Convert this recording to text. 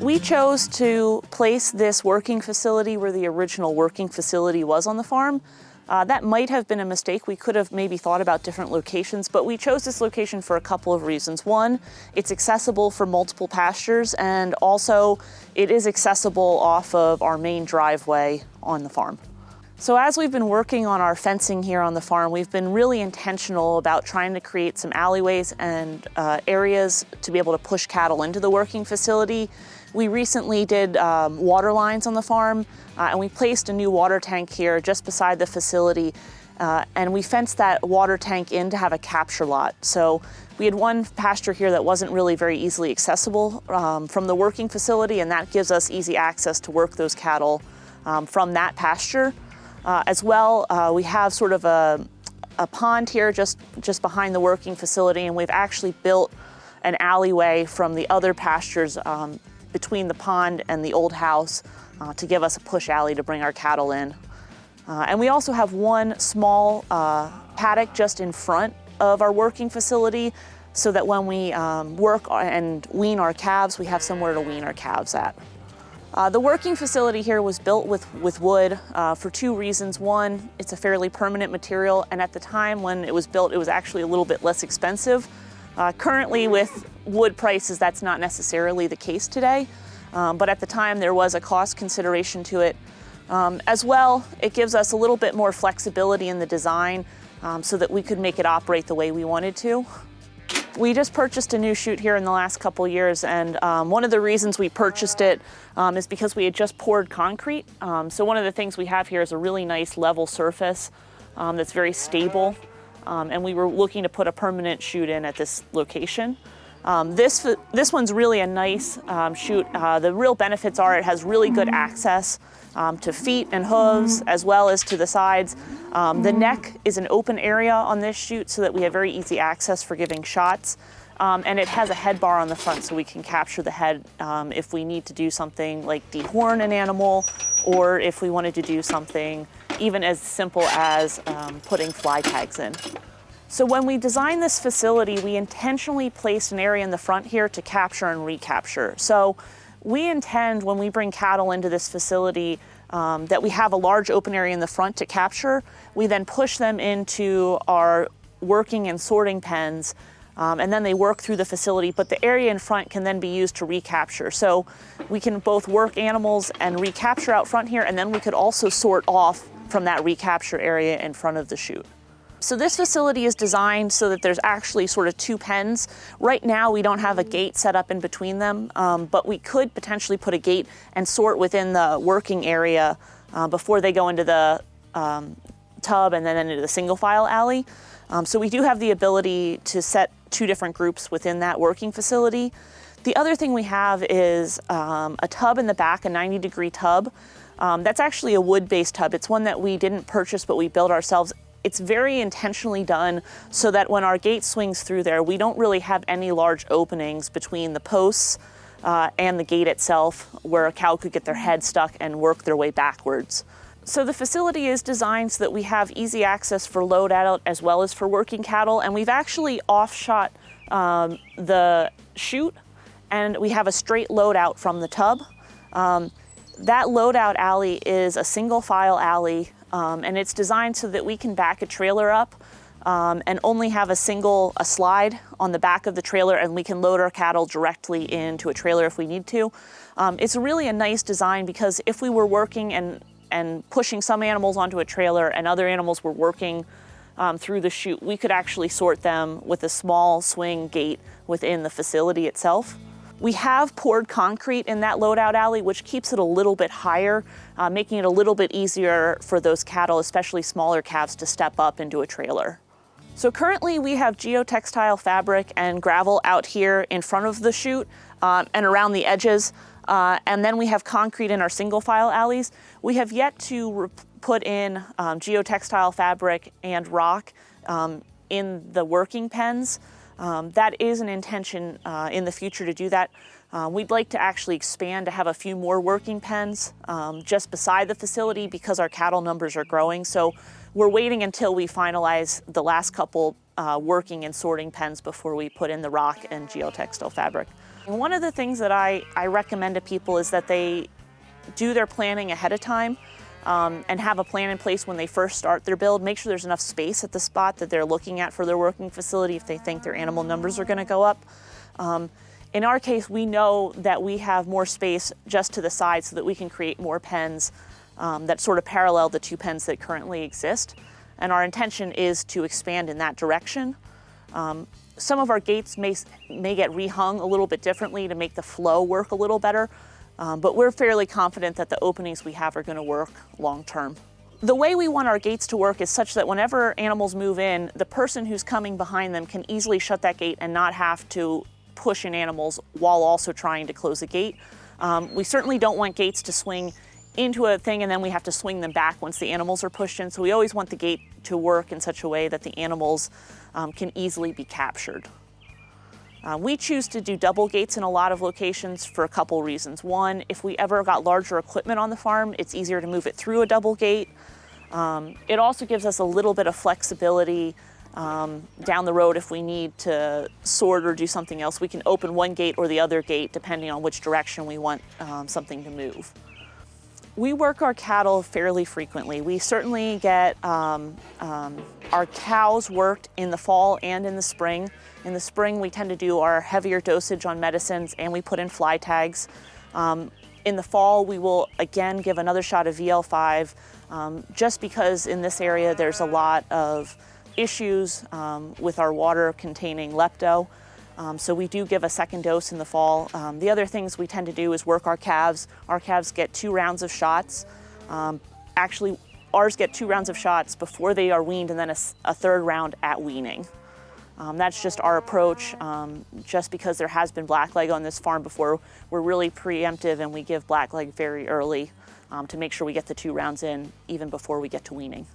We chose to place this working facility where the original working facility was on the farm. Uh, that might have been a mistake. We could have maybe thought about different locations, but we chose this location for a couple of reasons. One, it's accessible for multiple pastures, and also it is accessible off of our main driveway on the farm. So as we've been working on our fencing here on the farm, we've been really intentional about trying to create some alleyways and uh, areas to be able to push cattle into the working facility. We recently did um, water lines on the farm uh, and we placed a new water tank here just beside the facility uh, and we fenced that water tank in to have a capture lot. So we had one pasture here that wasn't really very easily accessible um, from the working facility and that gives us easy access to work those cattle um, from that pasture. Uh, as well, uh, we have sort of a, a pond here just, just behind the working facility, and we've actually built an alleyway from the other pastures um, between the pond and the old house uh, to give us a push alley to bring our cattle in. Uh, and we also have one small uh, paddock just in front of our working facility so that when we um, work and wean our calves, we have somewhere to wean our calves at. Uh, the working facility here was built with, with wood uh, for two reasons. One, it's a fairly permanent material, and at the time when it was built, it was actually a little bit less expensive. Uh, currently, with wood prices, that's not necessarily the case today, um, but at the time there was a cost consideration to it. Um, as well, it gives us a little bit more flexibility in the design um, so that we could make it operate the way we wanted to. We just purchased a new chute here in the last couple years, and um, one of the reasons we purchased it um, is because we had just poured concrete. Um, so one of the things we have here is a really nice level surface um, that's very stable, um, and we were looking to put a permanent chute in at this location. Um, this, this one's really a nice um, chute. Uh, the real benefits are it has really good access um, to feet and hooves as well as to the sides. Um, the neck is an open area on this chute so that we have very easy access for giving shots. Um, and it has a head bar on the front so we can capture the head um, if we need to do something like dehorn an animal or if we wanted to do something even as simple as putting fly tags in. So when we designed this facility, we intentionally placed an area in the front here to capture and recapture. So we intend when we bring cattle into this facility um, that we have a large open area in the front to capture. We then push them into our working and sorting pens um, and then they work through the facility, but the area in front can then be used to recapture. So we can both work animals and recapture out front here, and then we could also sort off from that recapture area in front of the chute. So this facility is designed so that there's actually sort of two pens. Right now we don't have a gate set up in between them, um, but we could potentially put a gate and sort within the working area uh, before they go into the um, tub and then into the single file alley. Um, so we do have the ability to set two different groups within that working facility. The other thing we have is um, a tub in the back, a 90 degree tub. Um, that's actually a wood-based tub. It's one that we didn't purchase, but we built ourselves it's very intentionally done so that when our gate swings through there, we don't really have any large openings between the posts uh, and the gate itself where a cow could get their head stuck and work their way backwards. So the facility is designed so that we have easy access for load out as well as for working cattle. And we've actually offshot um, the chute and we have a straight load out from the tub. Um, that loadout alley is a single file alley um, and it's designed so that we can back a trailer up um, and only have a single a slide on the back of the trailer and we can load our cattle directly into a trailer if we need to. Um, it's really a nice design because if we were working and, and pushing some animals onto a trailer and other animals were working um, through the chute, we could actually sort them with a small swing gate within the facility itself. We have poured concrete in that loadout alley, which keeps it a little bit higher, uh, making it a little bit easier for those cattle, especially smaller calves, to step up into a trailer. So currently we have geotextile fabric and gravel out here in front of the chute um, and around the edges. Uh, and then we have concrete in our single file alleys. We have yet to put in um, geotextile fabric and rock um, in the working pens. Um, that is an intention uh, in the future to do that. Uh, we'd like to actually expand to have a few more working pens um, just beside the facility because our cattle numbers are growing. So we're waiting until we finalize the last couple uh, working and sorting pens before we put in the rock and geotextile fabric. And one of the things that I, I recommend to people is that they do their planning ahead of time um, and have a plan in place when they first start their build. Make sure there's enough space at the spot that they're looking at for their working facility if they think their animal numbers are gonna go up. Um, in our case, we know that we have more space just to the side so that we can create more pens um, that sort of parallel the two pens that currently exist. And our intention is to expand in that direction. Um, some of our gates may, may get rehung a little bit differently to make the flow work a little better, um, but we're fairly confident that the openings we have are gonna work long term. The way we want our gates to work is such that whenever animals move in, the person who's coming behind them can easily shut that gate and not have to push in animals while also trying to close the gate. Um, we certainly don't want gates to swing into a thing and then we have to swing them back once the animals are pushed in. So we always want the gate to work in such a way that the animals um, can easily be captured. Uh, we choose to do double gates in a lot of locations for a couple reasons. One, if we ever got larger equipment on the farm, it's easier to move it through a double gate. Um, it also gives us a little bit of flexibility um, down the road if we need to sort or do something else. We can open one gate or the other gate depending on which direction we want um, something to move. We work our cattle fairly frequently. We certainly get um, um, our cows worked in the fall and in the spring. In the spring, we tend to do our heavier dosage on medicines and we put in fly tags. Um, in the fall, we will again give another shot of VL5 um, just because in this area there's a lot of issues um, with our water containing lepto. Um, so we do give a second dose in the fall. Um, the other things we tend to do is work our calves. Our calves get two rounds of shots. Um, actually, ours get two rounds of shots before they are weaned and then a, a third round at weaning. Um, that's just our approach. Um, just because there has been blackleg on this farm before, we're really preemptive and we give blackleg very early um, to make sure we get the two rounds in even before we get to weaning.